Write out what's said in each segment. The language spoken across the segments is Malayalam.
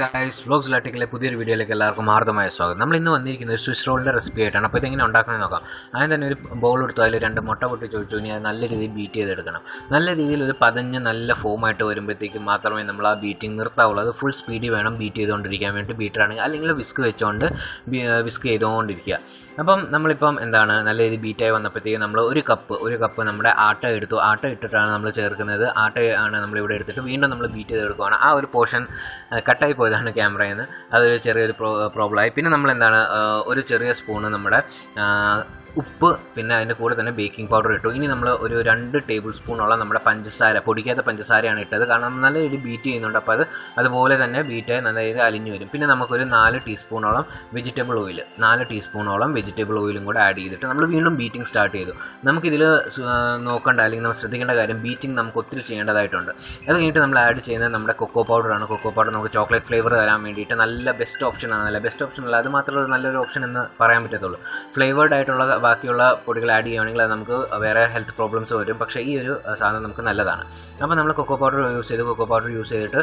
ഗൈസ് വ്ലോഗ്സ് ലാറ്റിക്കിലെ പുതിയൊരു വീഡിയോയിലേക്ക് എല്ലാവർക്കും ആർദ്രമായ സ്വാഗതം. നമ്മൾ ഇന്ന് വന്നിരിക്കുന്നത് സ്വിസ് റോളിന്റെ റെസിപ്പി ആയിട്ടാണ്. അപ്പോൾ ഇതെങ്ങനെ ഉണ്ടാക്കുന്നത് നോക്കാം. ആദ്യം തന്നെ ഒരു ബൗൾ എടുത്തു. അതിൽ രണ്ട് മുട്ട പൊട്ടി ചോദിച്ചു ഇനി അത് നല്ല രീതിയിൽ ബീറ്റ് ചെയ്തെടുക്കണം. നല്ല രീതിയിൽ ഒരു പതഞ്ഞ് നല്ല ഫോമായിട്ട് വരുമ്പോഴത്തേക്കും മാത്രമേ നമ്മൾ ആ ബീറ്റിംഗ് നിർത്താവുള്ളൂ. അത് ഫുൾ സ്പീഡിൽ വേണം ബീറ്റ് ചെയ്തുകൊണ്ടിരിക്കാൻ വേണ്ടി. ബീറ്ററാണെങ്കിൽ അല്ലെങ്കിൽ വിസ്ക് വെച്ചുകൊണ്ട് വിസ്ക് ചെയ്തുകൊണ്ടിരിക്കുക. അപ്പം നമ്മളിപ്പം എന്താണ് നല്ല രീതിയിൽ ബീറ്റായി വന്നപ്പോഴത്തേക്കും നമ്മൾ ഒരു കപ്പ് ഒരു കപ്പ് നമ്മുടെ ആട്ട എടുത്തു. ആട്ട ഇട്ടിട്ടാണ് നമ്മൾ ചേർക്കുന്നത്. ആട്ട ആണ് നമ്മളിവിടെ എടുത്തിട്ട് വീണ്ടും നമ്മൾ ബീറ്റ് ചെയ്തെടുക്കുകയാണ് ആ ഒരു പോർഷൻ കട്ടായി പോയതാണ് ക്യാമറയിൽ നിന്ന് അതൊരു ചെറിയൊരു പ്രോ പ്രോബ്ലമായി പിന്നെ നമ്മൾ എന്താണ് ഒരു ചെറിയ സ്പൂണ് നമ്മുടെ ഉപ്പ് പിന്നെ അതിന്റെ കൂടെ തന്നെ ബേക്കിംഗ് പൗഡർ ഇട്ടു. ഇനി നമ്മൾ ഒരു രണ്ട് ടേബിൾ സ്പൂണോളം നമ്മുടെ പഞ്ചസാര പൊടിക്കാത്ത പഞ്ചസാരയാണ് ഇട്ടത്. കാരണം നല്ല രീതിയിൽ ബീറ്റ് ചെയ്യുന്നുണ്ട്. അപ്പോൾ അത് അതുപോലെ തന്നെ ബീറ്റ് നല്ല രീതിയിൽ അലിഞ്ഞു വരും. പിന്നെ നമുക്കൊരു നാല് ടീസ്പൂണോളം വെജിറ്റബിൾ ഓയിൽ നാല് ടീസ്പൂണോളം വെജിറ്റബിൾ ഓയിലും കൂടെ ആഡ് ചെയ്തിട്ട് നമ്മൾ വീണ്ടും ബീറ്റിംഗ് സ്റ്റാർട്ട് ചെയ്തു. നമുക്കിതിൽ നോക്കേണ്ട അല്ലെങ്കിൽ നമ്മൾ ശ്രദ്ധിക്കേണ്ട കാര്യം ബീറ്റിംഗ് നമുക്ക് ഒത്തിരി ചെയ്യേണ്ടതായിട്ടുണ്ട്. അത് കഴിഞ്ഞിട്ട് നമ്മൾ ആഡ് ചെയ്യുന്നത് നമ്മുടെ കൊക്കോ പൗഡറാണ് കൊക്കോ പൗഡർ നമുക്ക് ചോക്ലേറ്റ് ഫ്ലേവർ തരാൻ വേണ്ടിയിട്ട് നല്ല ബെസ്റ്റ് ഓപ്ഷനാണ് നല്ല ബെസ്റ്റ് ഓപ്ഷൻ അല്ല അത് മാത്രമല്ല നല്ലൊരു ഓപ്ഷൻ എന്ന് പറയാൻ പറ്റത്തുള്ളൂ. ഫ്ലേവേർഡ് ആയിട്ടുള്ള ബാക്കിയുള്ള പൊടികൾ ആഡ് ചെയ്യുകയാണെങ്കിൽ അത് നമുക്ക് വേറെ ഹെൽത്ത് പ്രോബ്ലംസ് വരും. പക്ഷേ ഈ ഒരു സാധനം നമുക്ക് നല്ലതാണ്. അപ്പോൾ നമ്മൾ കൊക്കോ പൗഡർ യൂസ് ചെയ്ത് കൊക്കോ പൗഡർ യൂസ് ചെയ്തിട്ട്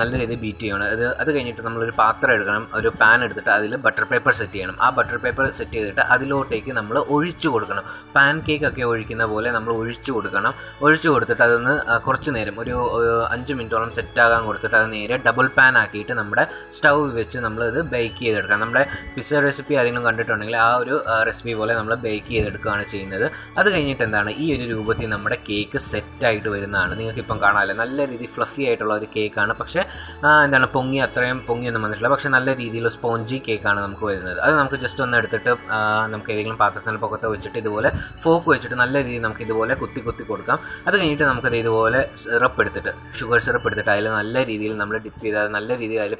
നല്ല രീതിയിൽ ബീറ്റ് ചെയ്യണം. അത് അത് കഴിഞ്ഞിട്ട് നമ്മളൊരു പാത്രം എടുക്കണം. ഒരു പാൻ എടുത്തിട്ട് അതിൽ ബട്ടർ പേപ്പർ സെറ്റ് ചെയ്യണം. ആ ബട്ടർ പേപ്പർ സെറ്റ് ചെയ്തിട്ട് അതിലോട്ടേക്ക് നമ്മൾ ഒഴിച്ചു കൊടുക്കണം. പാൻ കേക്ക് ഒക്കെ ഒഴിക്കുന്ന പോലെ നമ്മൾ ഒഴിച്ചു കൊടുക്കണം. ഒഴിച്ചു കൊടുത്തിട്ട് അതൊന്ന് കുറച്ച് നേരം ഒരു ഒരു അഞ്ച് മിനിറ്റോളം സെറ്റാകാൻ കൊടുത്തിട്ട് അത് നേരെ ഡബിൾ പാൻ ആക്കിയിട്ട് നമ്മുടെ സ്റ്റൗ വെച്ച് നമ്മളിത് ബേക്ക് ചെയ്തെടുക്കാം നമ്മുടെ പിസ്സ റെസിപ്പി ആരെങ്കിലും കണ്ടിട്ടുണ്ടെങ്കിൽ ആ ഒരു റെസിപ്പി പോലെ നമ്മൾ ബേക്ക് ചെയ്തെടുക്കുകയാണ് ചെയ്യുന്നത്. അത് കഴിഞ്ഞിട്ട് എന്താണ്? ഈ ഒരു രൂപത്തിൽ നമ്മുടെ കേക്ക് സെറ്റായിട്ട് വരുന്നതാണ്. നിങ്ങൾക്ക് ഇപ്പം കാണാമല്ലോ. നല്ല രീതിയിൽ ഫ്ലഫി ആയിട്ടുള്ള ഒരു കേക്കാണ് പക്ഷേ എന്താണ്? പൊങ്ങി അത്രയും പൊങ്ങിയൊന്നും വന്നിട്ടില്ല. പക്ഷേ നല്ല രീതിയിൽ സ്പോഞ്ചി കേക്കാണ് നമുക്ക് വരുന്നത്. അത് നമുക്ക് ജസ്റ്റ് ഒന്ന് എടുത്തിട്ട് നമുക്ക് ഏതെങ്കിലും പാത്രത്തിന് പൊക്കത്ത് വെച്ചിട്ട് ഇതുപോലെ ഫോക്ക് വെച്ചിട്ട് നല്ല രീതിയിൽ നമുക്ക് ഇതുപോലെ കുത്തി കുത്തി കൊടുക്കാം. അത് കഴിഞ്ഞിട്ട് നമുക്കത് ഇതുപോലെ സിറപ്പ് എടുത്തിട്ട് ഷുഗർ സിറപ്പ് എടുത്തിട്ട് അതിൽ നല്ല രീതിയിൽ നമ്മൾ ഡിപ്പ് ചെയ്ത് അത് നല്ല രീതിയിൽ അതിൽ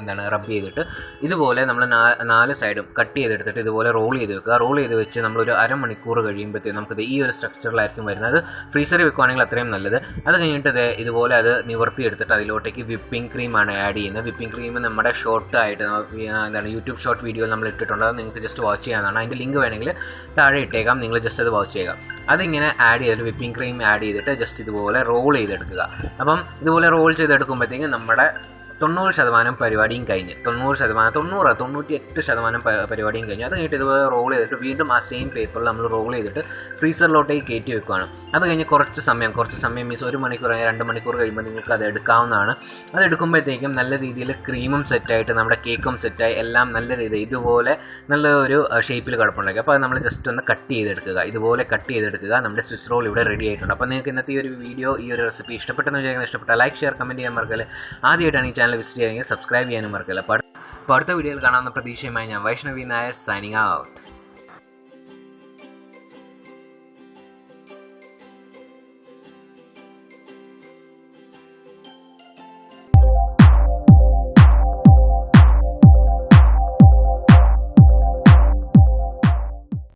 എന്താണ്? റബ്ബ് ചെയ്തിട്ട് ഇതുപോലെ നമ്മൾ നാല് സൈഡും കട്ട് ചെയ്തെടുത്തിട്ട് ഇതുപോലെ റോൾ ചെയ്ത് വെക്കുക. റോൾ ചെയ്ത് വെച്ച് നമ്മളൊരു അരമണിക്കൂർ കഴിയുമ്പോഴത്തേക്കും നമുക്കത് ഈ ഒരു സ്ട്രക്ചറിലായിരിക്കും വരുന്നത്. ഫ്രീസറിൽ വെക്കുവാണെങ്കിൽ അത്രയും നല്ലത്. അത് കഴിഞ്ഞിട്ട് ഇതുപോലെ അത് നിവർത്തി എടുത്തിട്ട് അതിലോട്ടേക്ക് വിപ്പിംഗ് ക്രീമാണ് ആഡ് ചെയ്യുന്നത്. വിപ്പിംഗ് ക്രീം നമ്മുടെ ഷോർട്ട് ആയിട്ട് എന്താണ് യൂട്യൂബ് ഷോർട്ട് വീഡിയോ നമ്മൾ ഇട്ടിട്ടുണ്ട്. അത് നിങ്ങൾക്ക് ജസ്റ്റ് വാച്ച് ചെയ്യാവുന്നതാണ്. അതിന്റെ ലിങ്ക് വേണമെങ്കിൽ താഴെ ഇട്ടേക്കാം. നിങ്ങൾ ജസ്റ്റ് അത് വാച്ച് ചെയ്യുക. അതിങ്ങനെ ആഡ് ചെയ്തിട്ട് വിപ്പിംഗ് ക്രീം ആഡ് ചെയ്തിട്ട് ജസ്റ്റ് ഇതുപോലെ റോൾ ചെയ്തെടുക്കുക. അപ്പം ഇതുപോലെ റോൾ ചെയ്തെടുക്കുമ്പോഴത്തേക്കും നമ്മുടെ തൊണ്ണൂറ് ശതമാനം പരിപാടിയും കഴിഞ്ഞ്. തൊണ്ണൂറ് ശതമാനം തൊണ്ണൂറ് തൊണ്ണൂറ്റി എട്ട് ശതമാനം പരിപാടിയും കഴിഞ്ഞു. അത് കഴിഞ്ഞിട്ട് ഇതുപോലെ റോൾ ചെയ്തിട്ട് വീണ്ടും ആ സെയിം പേപ്പറിൽ നമ്മൾ റോൾ ചെയ്തിട്ട് ഫ്രീസറിലോട്ടേക്ക് കയറ്റി വെക്കുകയാണ് അത് കഴിഞ്ഞ് കുറച്ച് സമയം കുറച്ച് സമയം മീൻസ് ഒരു മണിക്കൂർ അല്ലെങ്കിൽ രണ്ട് മണിക്കൂർ കഴിയുമ്പോൾ നിങ്ങൾക്ക് അത് എടുക്കാവുന്നതാണ്. അത് എടുക്കുമ്പോഴത്തേക്കും നല്ല രീതിയിൽ ക്രീമും സെറ്റായിട്ട് നമ്മുടെ കേക്കും സെറ്റായി എല്ലാം നല്ല രീതിയിൽ ഇതുപോലെ നല്ല ഒരു ഷേപ്പിൽ കിടപ്പുണ്ടാക്കി അപ്പോൾ അത് നമ്മൾ ജസ്റ്റ് ഒന്ന് കട്ട് ചെയ്തെടുക്കുക. ഇതുപോലെ കട്ട് ചെയ്തെടുക്കുക. നമ്മുടെ സ്വിസ് റോൾ ഇവിടെ റെഡി ആയിട്ടുണ്ട്. അപ്പോൾ നിങ്ങൾക്ക് ഇന്നത്തെ ഈ ഒരു വീഡിയോ ഈ ഒരു റെസിപ്പി ഇഷ്ടപ്പെട്ടെന്ന് വിചാരിക്കുന്നത് ഇഷ്ടപ്പെട്ട ലൈക്ക് ഷെയർ കമന്റ് ചെയ്യാൻ മറക്കല്ലേ. ആദ്യമായിട്ടാണ് ഈ ചാനൽ വിസിറ്റ് ചെയ്യുന്നത് സബ്സ്ക്രൈബ് ചെയ്യാനും മറക്കില്ല. അപ്പോൾ അടുത്ത വീഡിയോയിൽ കാണാവുന്ന പ്രതീക്ഷയുമായി ഞാൻ വൈഷ്ണവി നായർ സൈനിങ് ഔട്ട്